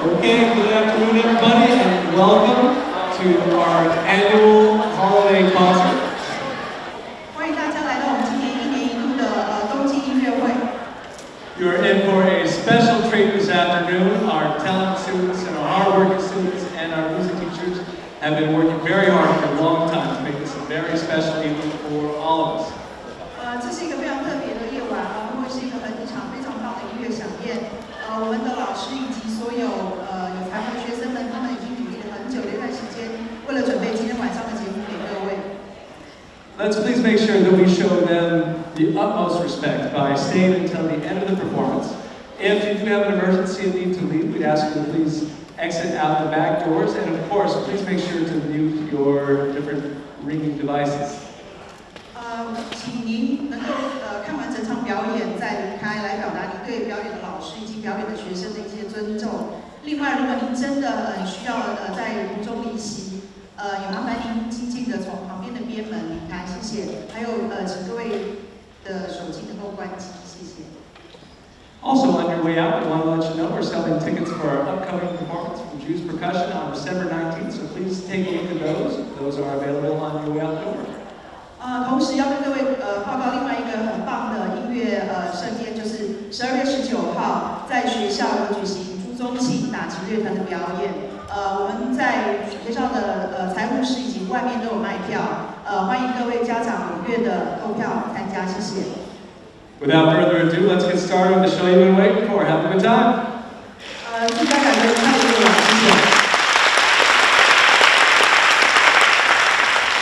Okay, good afternoon, everybody, and welcome to our annual holiday concert. 欢迎大家来到我们今年一年一度的呃冬季音乐会。 You are in for a special treat this afternoon. Our talent students and our hardworking students and our music teachers have been working very hard for a long time to make this a very special evening for all of us. 呃，这是一个非常特别的夜晚啊，会是一个很一场非常棒的音乐飨宴。呃，我们的老师以及 所有呃有才华的学生们，他们已经努力了很久的一段时间，为了准备今天晚上的节目给各位。 Let's please make sure that we show them the utmost respect by staying until the end of the performance. If you do have an emergency and need to leave, we'd ask you to please exit out the back doors, and of course, please make sure to mute your different ringing devices. 呃，请您能够呃看完整场 对表演的老师以及表演的学生的一些尊重。另外，如果您真的呃需要呃在途中离席，呃也麻烦您静静的从旁边的边门离开，谢谢。还有呃，请各位的手机能够关机，谢谢。Also, on your way out, we want to let you know we're selling tickets for our upcoming performance from Jews Percussion on December 19th, so please take a look at those. Those are available on your way out the door. 呃，同时要跟各位呃报告另外一个很棒的音乐呃盛宴，在学校有举行朱宗庆打击乐团的表演。呃，我们在学校的呃财务室以及外面都有卖票，呃，欢迎各位家长踊跃的购票参加，谢谢。Without further ado, let's get started with the show you've been waiting for. Have a good time. 呃，祝大家有个开